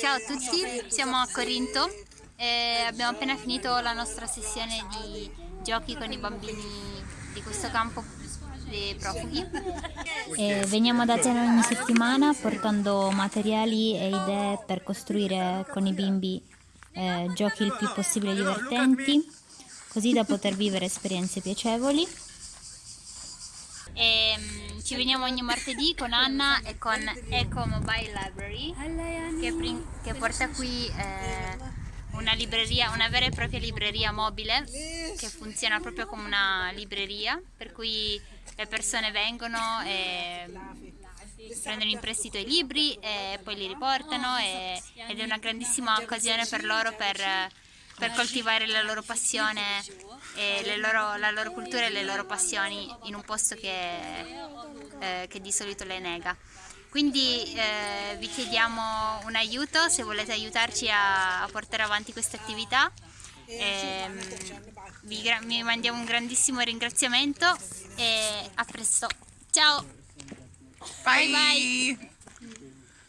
Ciao a tutti, siamo a Corinto e abbiamo appena finito la nostra sessione di giochi con i bambini di questo campo dei profughi. E veniamo da te ogni settimana portando materiali e idee per costruire con i bimbi eh, giochi il più possibile divertenti, così da poter vivere esperienze piacevoli. E, um, ci veniamo ogni martedì con Anna e con Eco Mobile Library che, che porta qui eh, una libreria, una vera e propria libreria mobile che funziona proprio come una libreria per cui le persone vengono e prendono in prestito i libri e poi li riportano e, ed è una grandissima occasione per loro per, per coltivare la loro passione e loro, la loro cultura e le loro passioni in un posto che, eh, che di solito le nega. Quindi eh, vi chiediamo un aiuto se volete aiutarci a, a portare avanti questa attività. Eh, vi, vi mandiamo un grandissimo ringraziamento e a presto. Ciao! Bye bye! bye.